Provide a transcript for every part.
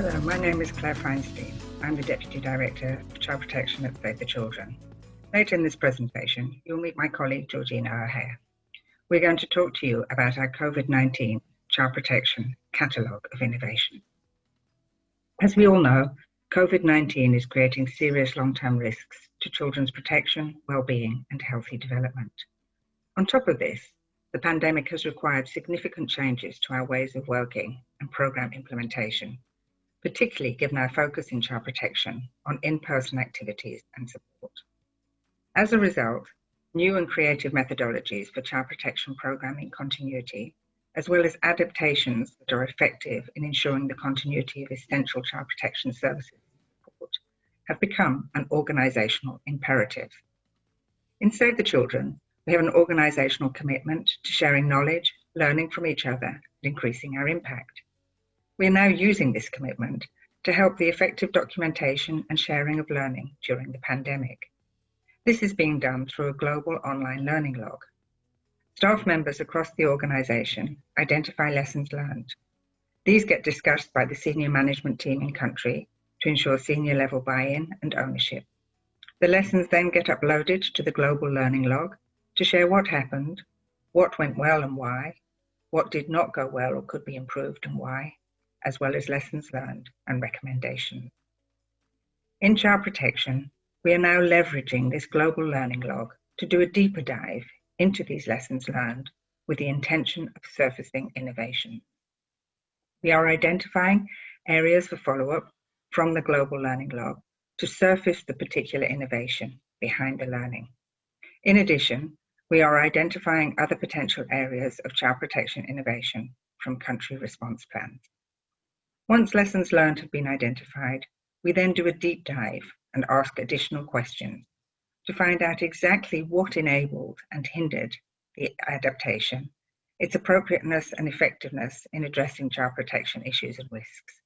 name is Claire Feinstein. I'm the Deputy Director of Child Protection at Save the Children. Later in this presentation, you'll meet my colleague Georgina O'Hare. We're going to talk to you about our COVID-19 Child Protection Catalogue of Innovation. As we all know, COVID-19 is creating serious long-term risks to children's protection, well-being and healthy development. On top of this, the pandemic has required significant changes to our ways of working and program implementation, particularly given our focus in child protection on in-person activities and support. As a result, new and creative methodologies for child protection programming continuity, as well as adaptations that are effective in ensuring the continuity of essential child protection services support, have become an organisational imperative. In Save the Children, we have an organisational commitment to sharing knowledge, learning from each other, and increasing our impact. We are now using this commitment to help the effective documentation and sharing of learning during the pandemic. This is being done through a global online learning log. Staff members across the organisation identify lessons learned. These get discussed by the senior management team in country to ensure senior level buy-in and ownership. The lessons then get uploaded to the global learning log to share what happened, what went well and why, what did not go well or could be improved and why, as well as lessons learned and recommendations. In child protection, we are now leveraging this global learning log to do a deeper dive into these lessons learned with the intention of surfacing innovation. We are identifying areas for follow-up from the global learning log to surface the particular innovation behind the learning. In addition, we are identifying other potential areas of child protection innovation from country response plans. Once lessons learned have been identified, we then do a deep dive and ask additional questions to find out exactly what enabled and hindered the adaptation, its appropriateness and effectiveness in addressing child protection issues and risks,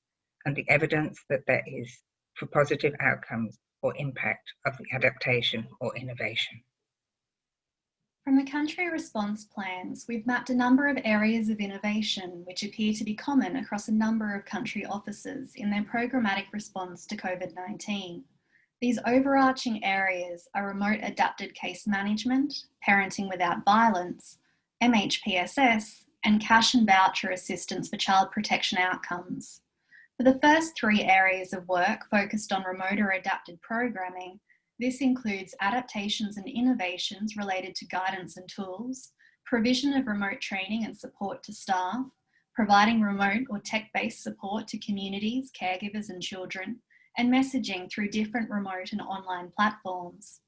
and the evidence that there is for positive outcomes or impact of the adaptation or innovation. From the country response plans, we've mapped a number of areas of innovation which appear to be common across a number of country offices in their programmatic response to COVID-19. These overarching areas are remote adapted case management, parenting without violence, MHPSS, and cash and voucher assistance for child protection outcomes. For the first three areas of work focused on remote or adapted programming, this includes adaptations and innovations related to guidance and tools, provision of remote training and support to staff, providing remote or tech-based support to communities, caregivers and children, and messaging through different remote and online platforms.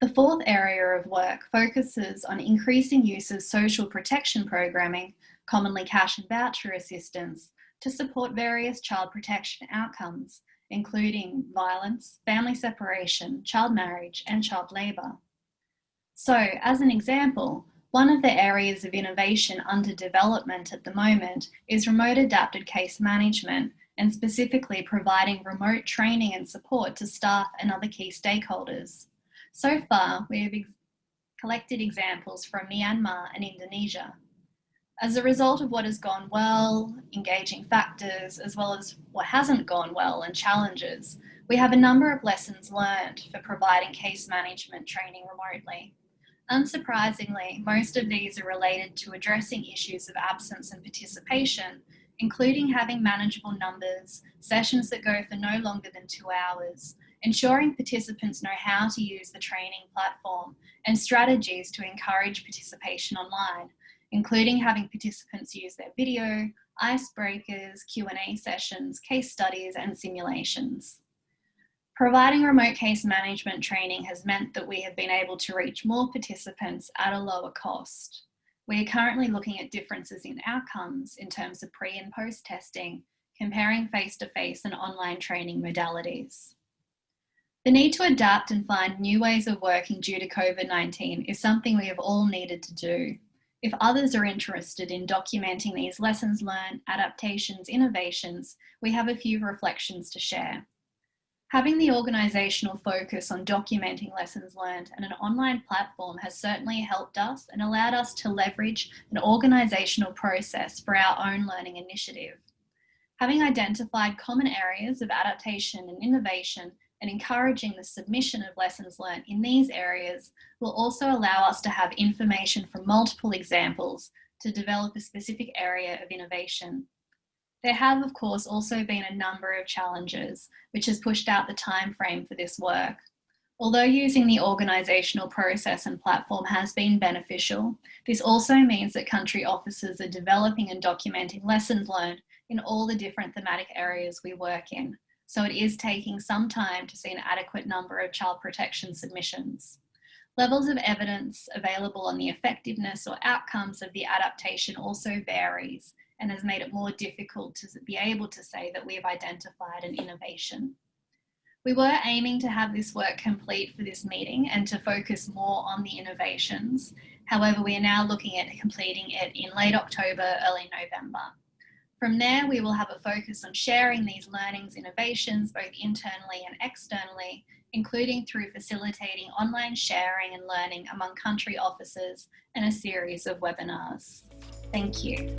The fourth area of work focuses on increasing use of social protection programming, commonly cash and voucher assistance, to support various child protection outcomes, including violence, family separation, child marriage, and child labour. So, as an example, one of the areas of innovation under development at the moment is remote adapted case management and specifically providing remote training and support to staff and other key stakeholders. So far, we have ex collected examples from Myanmar and Indonesia. As a result of what has gone well, engaging factors, as well as what hasn't gone well and challenges, we have a number of lessons learned for providing case management training remotely. Unsurprisingly, most of these are related to addressing issues of absence and participation, including having manageable numbers, sessions that go for no longer than two hours, ensuring participants know how to use the training platform, and strategies to encourage participation online, including having participants use their video, icebreakers, Q&A sessions, case studies, and simulations. Providing remote case management training has meant that we have been able to reach more participants at a lower cost. We are currently looking at differences in outcomes in terms of pre and post testing, comparing face-to-face -face and online training modalities. The need to adapt and find new ways of working due to COVID-19 is something we have all needed to do. If others are interested in documenting these lessons learned, adaptations, innovations, we have a few reflections to share. Having the organisational focus on documenting lessons learned and an online platform has certainly helped us and allowed us to leverage an organisational process for our own learning initiative. Having identified common areas of adaptation and innovation and encouraging the submission of lessons learned in these areas will also allow us to have information from multiple examples to develop a specific area of innovation. There have, of course, also been a number of challenges, which has pushed out the time frame for this work. Although using the organisational process and platform has been beneficial, this also means that country officers are developing and documenting lessons learned in all the different thematic areas we work in. So it is taking some time to see an adequate number of child protection submissions. Levels of evidence available on the effectiveness or outcomes of the adaptation also varies and has made it more difficult to be able to say that we have identified an innovation. We were aiming to have this work complete for this meeting and to focus more on the innovations. However, we are now looking at completing it in late October, early November. From there, we will have a focus on sharing these learnings innovations both internally and externally, including through facilitating online sharing and learning among country officers and a series of webinars. Thank you.